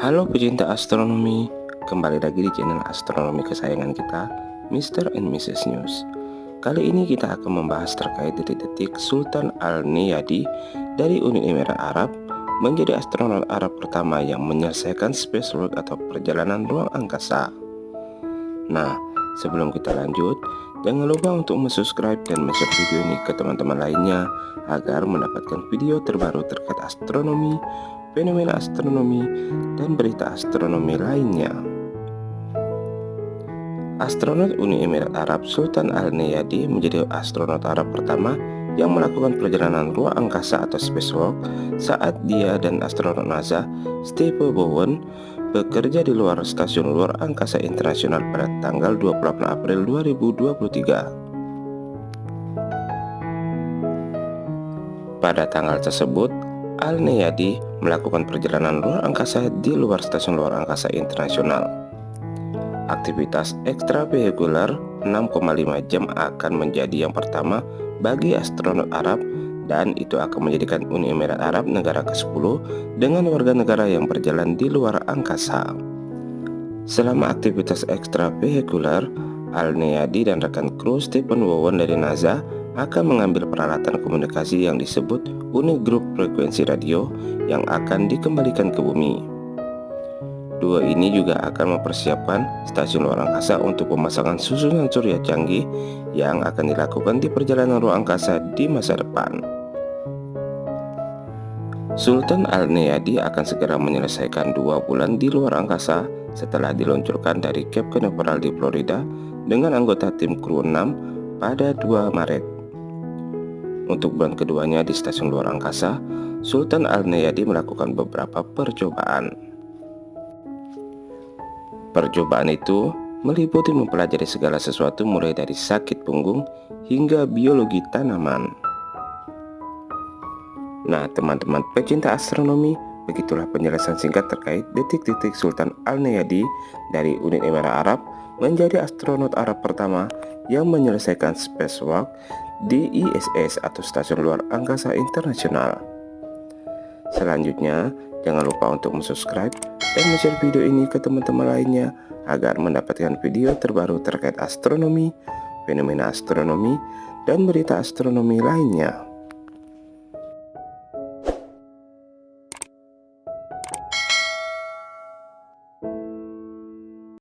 Halo pecinta astronomi, kembali lagi di channel astronomi kesayangan kita, Mr. and Mrs. News. Kali ini kita akan membahas terkait detik-detik Sultan Al-Niyadi dari Uni Emirat Arab menjadi astronot Arab pertama yang menyelesaikan spacewalk atau perjalanan ruang angkasa. Nah, sebelum kita lanjut, jangan lupa untuk subscribe dan share video ini ke teman-teman lainnya agar mendapatkan video terbaru terkait astronomi, fenomena astronomi, dan berita astronomi lainnya. Astronot Uni Emirat Arab Sultan Al-Neyadi menjadi astronot Arab pertama yang melakukan perjalanan ruang angkasa atau spacewalk saat dia dan astronot NASA Steve Bowen bekerja di luar Stasiun Luar Angkasa Internasional pada tanggal 28 April 2023. Pada tanggal tersebut, Al-Neyadi melakukan perjalanan luar angkasa di luar Stasiun Luar Angkasa Internasional. Aktivitas ekstravehikular 6,5 jam akan menjadi yang pertama bagi astronot Arab dan itu akan menjadikan Uni Emirat Arab negara ke-10 dengan warga negara yang berjalan di luar angkasa. Selama aktivitas ekstravehikular, Al-Neyadi dan rekan kru Stephen Wowen dari NASA akan mengambil peralatan komunikasi yang disebut unit grup frekuensi radio yang akan dikembalikan ke bumi. Dua ini juga akan mempersiapkan stasiun luar angkasa untuk pemasangan susunan surya canggih yang akan dilakukan di perjalanan ruang angkasa di masa depan. Sultan Al-Neyadi akan segera menyelesaikan dua bulan di luar angkasa setelah diluncurkan dari Cape Canaveral di Florida dengan anggota tim kru 6 pada 2 Maret. Untuk bulan keduanya di stasiun luar angkasa, Sultan Al-Neyadi melakukan beberapa percobaan. Percobaan itu meliputi mempelajari segala sesuatu mulai dari sakit punggung hingga biologi tanaman. Nah, teman-teman pecinta astronomi, begitulah penjelasan singkat terkait detik-detik Sultan Al-Neyadi dari Uni Emirat Arab menjadi astronot Arab pertama yang menyelesaikan spacewalk di ISS atau Stasiun Luar Angkasa Internasional. Selanjutnya, jangan lupa untuk subscribe dan share video ini ke teman-teman lainnya agar mendapatkan video terbaru terkait astronomi, fenomena astronomi, dan berita astronomi lainnya.